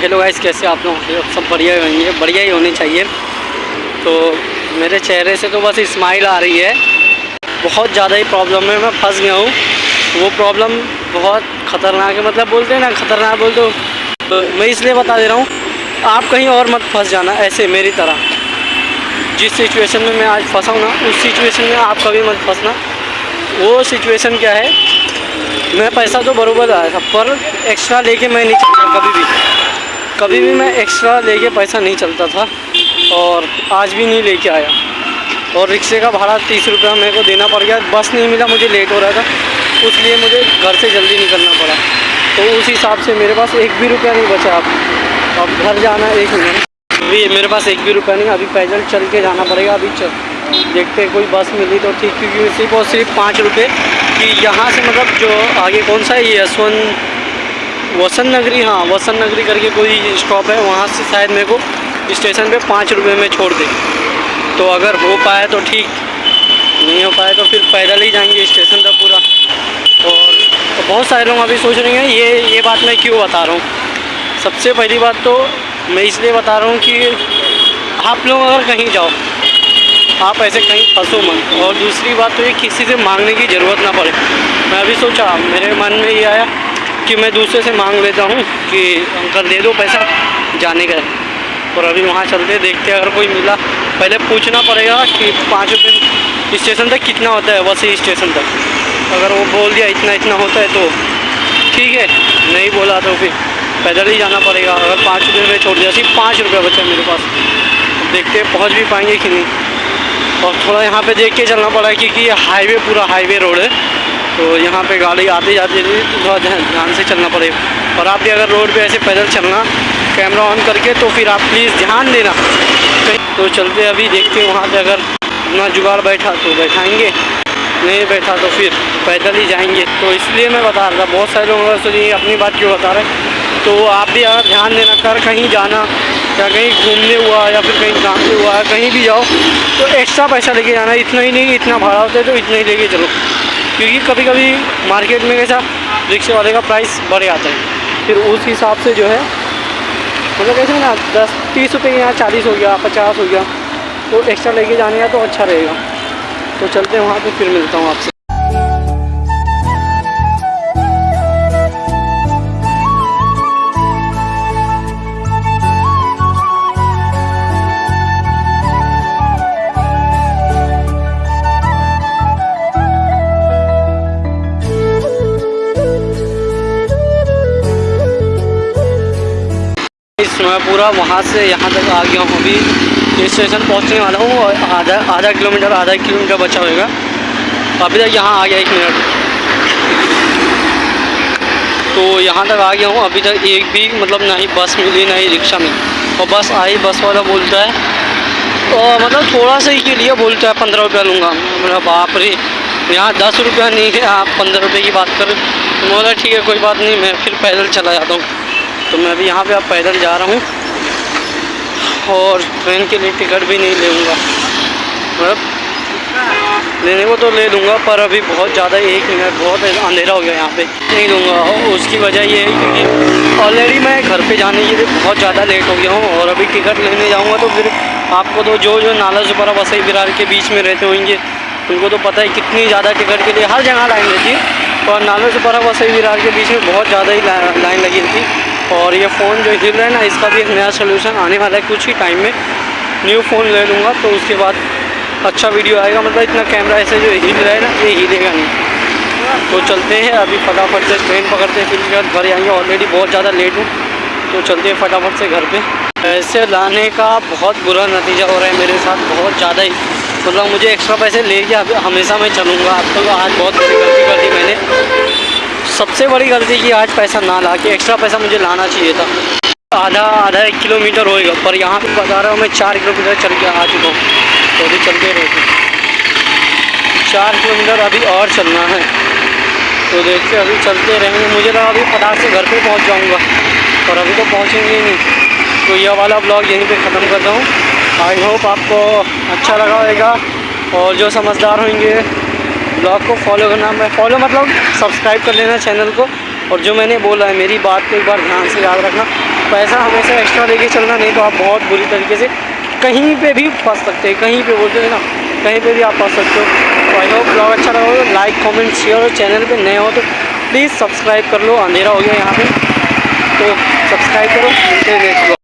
Hello guys कैसे आप लोग? सब बढ़िया ही होंगे बढ़िया ही होनी चाहिए। तो मेरे चेहरे से तो बस स्माइल आ रही है। बहुत ज़्यादा ही प्रॉब्लम है मैं फंस गया हूँ। वो प्रॉब्लम बहुत ख़तरनाक है मतलब बोलते हैं ना ख़तरनाक बोल तो, तो मैं इसलिए बता दे रहा हूँ आप कहीं और मत फंस जाना ऐसे मेरी तरह। जिस सिचुएशन में मैं आज फंसा हूँ ना उस सिचुएशन में आप कभी मत फंसना। वो सिचुएशन क्या है? मैं पैसा तो बरोबर आया था पर एक्स्ट्रा लेके मैं नहीं चलता कभी भी। कभी भी मैं एक्स्ट्रा लेके पैसा नहीं चलता था और आज भी नहीं लेके आया। और रिक्शे का भाड़ा तीस रुपया मेरे को देना पड़ गया। बस नहीं मिला, मुझे लेट हो रहा था। इसलिए मुझे घर से जल्दी निकलना पड़ा। तो उस हिसाब से मेरे पास एक भी रुपया नहीं बचा अब। अब घर जाना एक मिनट अभी मेरे पास एक भी रुपया नहीं, अभी पैदल चल के जाना पड़ेगा। अभी चल। देखते कोई बस मिली तो ठीक, क्योंकि सिर्फ़ और सिर्फ़ पाँच रुपये कि यहाँ से मतलब जो आगे कौन सा है, ये यशवंत वसंत नगरी हाँ वसंत नगरी करके कोई स्टॉप है, वहाँ से शायद मेरे को स्टेशन पे पाँच रुपये में छोड़ दे। तो अगर हो पाए तो ठीक, नहीं हो पाए तो फिर पैदल ही जाएँगे स्टेशन तक पूरा। और तो बहुत सारे लोग अभी सोच रहे हैं, ये ये बात मैं क्यों बता रहा हूँ? सबसे पहली बात तो मैं इसलिए बता रहा हूँ कि आप लोग अगर कहीं जाओ, आप ऐसे कहीं फंसो मत। और दूसरी बात तो ये किसी से मांगने की ज़रूरत ना पड़े। मैं अभी सोचा, मेरे मन में ये आया कि मैं दूसरे से मांग लेता हूँ कि अंकल दे दो पैसा जाने का। और अभी वहाँ चलते देखते अगर कोई मिला। पहले पूछना पड़ेगा कि पाँच रुपये स्टेशन तक कितना होता है, वैसे स्टेशन तक। अगर वो बोल दिया इतना इतना होता है तो ठीक है, नहीं बोला तो फिर पैदल ही जाना पड़ेगा। अगर पाँच रुपये में छोड़ दिया, सिर्फ़ पाँच रुपये बचा मेरे पास। देखते पहुँच भी पाएँगे कि नहीं। और थोड़ा यहाँ पे देख के चलना पड़ा क्योंकि ये हाईवे, पूरा हाईवे रोड है। तो यहाँ पे गाड़ी आती जाती आते जाते थोड़ा ध्यान से चलना पड़ेगा। और आप भी अगर रोड पे ऐसे पैदल चलना कैमरा ऑन करके तो फिर आप प्लीज़ ध्यान देना। तो चलते अभी देखते वहाँ पे अगर अपना जुगाड़ बैठा तो बैठाएँगे। नहीं बैठा तो फिर पैदल ही जाएँगे। तो इसलिए मैं बता रहा था, बहुत सारे लोग सोचिए अपनी बात क्यों बता रहे तो आप भी अगर ध्यान देना, कर कहीं जाना, या कहीं घूमने हुआ, या फिर कहीं काम से हुआ कहीं भी जाओ तो एक्स्ट्रा पैसा लेके जाना। इतना ही नहीं, इतना भाड़ा होता है तो इतना ही लेके चलो। क्योंकि कभी कभी मार्केट में कैसा रिक्शे वाले का प्राइस बढ़ जाता है। फिर उस हिसाब से जो है मतलब कैसे ना, दस, तीस रुपये यहाँ चालीस हो गया, पचास हो गया तो एक्स्ट्रा लेके जाने का तो अच्छा रहेगा। तो चलते हैं वहाँ पर फिर मिलता हूँ आपसे। पूरा वहाँ से यहाँ तक आ गया हूँ अभी। स्टेशन पहुँचने वाला हूँ आधा आधा किलोमीटर आधा किलोमीटर बचा होगा अभी तक यहाँ आ गया एक मिनट। तो यहाँ तक आ गया हूँ। अभी तक एक भी मतलब ना ही बस मिली ना ही रिक्शा मिली। और बस आई, बस वाला बोलता है और मतलब थोड़ा सा ही के लिए बोलता है, पंद्रह रुपया लूँगा। मतलब बाप रे, यहाँ दस रुपया नहीं है। आप पंद्रह रुपये की बात करें बोला, ठीक है, कोई बात नहीं, मैं फिर पैदल चला जाता हूँ। तो मैं अभी यहाँ पे अब पैदल जा रहा हूँ और ट्रेन के लिए टिकट भी नहीं लूँगा मतलब लेने को तो ले लूँगा, पर अभी बहुत ज़्यादा एक मिनट, बहुत अंधेरा हो गया यहाँ पे। नहीं लूँगा, और उसकी वजह ये है क्योंकि ऑलरेडी मैं घर पे जाने के लिए बहुत ज़्यादा लेट हो गया हूँ, और अभी टिकट लेने जाऊँगा तो फिर आपको तो जो जो नाला सुपारा वसई विरार के बीच में रहते होंगे, उनको तो पता है कितनी ज़्यादा टिकट के लिए हर जगह लाइन रहती है। और नाला सुपारा वसई विरार के बीच में बहुत ज़्यादा ही लाइन लगी थी और ये फ़ोन जो हिल रहा है ना, इसका भी एक नया सोल्यूशन आने वाला है कुछ ही टाइम में। न्यू फ़ोन ले लूँगा तो उसके बाद अच्छा वीडियो आएगा। मतलब इतना कैमरा ऐसे जो हिल रहा है ना, ये हिलेगा नहीं। तो चलते हैं, अभी फटाफट से ट्रेन पकड़ते हैं, फिर घर आएँगे। ऑलरेडी बहुत ज़्यादा लेट हूँ तो चलते हैं फटाफट से घर पे। ऐसे लाने का बहुत बुरा नतीजा हो रहा है मेरे साथ, बहुत ज़्यादा ही। मतलब मुझे एक्स्ट्रा पैसे लेके हमेशा मैं चलूँगा। अब तो आज बहुत बड़ी गलती कर दी मैंने। सबसे बड़ी गलती की आज पैसा ना ला के एक्स्ट्रा पैसा मुझे लाना चाहिए था। आधा आधा एक किलोमीटर होएगा, पर यहाँ पे बता रहा हूँ मैं चार किलोमीटर चल के आ चुका हूँ। तो अभी चलते रहते चार किलोमीटर अभी और चलना है। तो देखते अभी चलते रहेंगे। मुझे लगा अभी फटाक से घर पे पहुँच जाऊँगा और अभी तो पहुँचेंगे ही नहीं। तो यह वाला ब्लॉग यहीं पे ख़त्म करता हूँ। आई होप आपको अच्छा लगा होगा, और जो समझदार होंगे ब्लॉग को फॉलो करना, मैं फॉलो मतलब सब्सक्राइब कर लेना चैनल को। और जो मैंने बोला है, मेरी बात को एक बार ध्यान से याद रखना। पैसा हमेशा एक्स्ट्रा लेके चलना, नहीं तो आप बहुत बुरी तरीके से कहीं पे भी फंस सकते हैं। कहीं पे बोलते हैं ना, कहीं पे भी आप फंस सकते हो। तो आई होप ब्लॉग अच्छा लगा हो। लाइक कमेंट शेयर और चैनल पे नए हो तो प्लीज़ सब्सक्राइब कर लो। अंधेरा हो गया यहाँ पे। तो सब्सक्राइब करो। मिलते हैं नेक्स्ट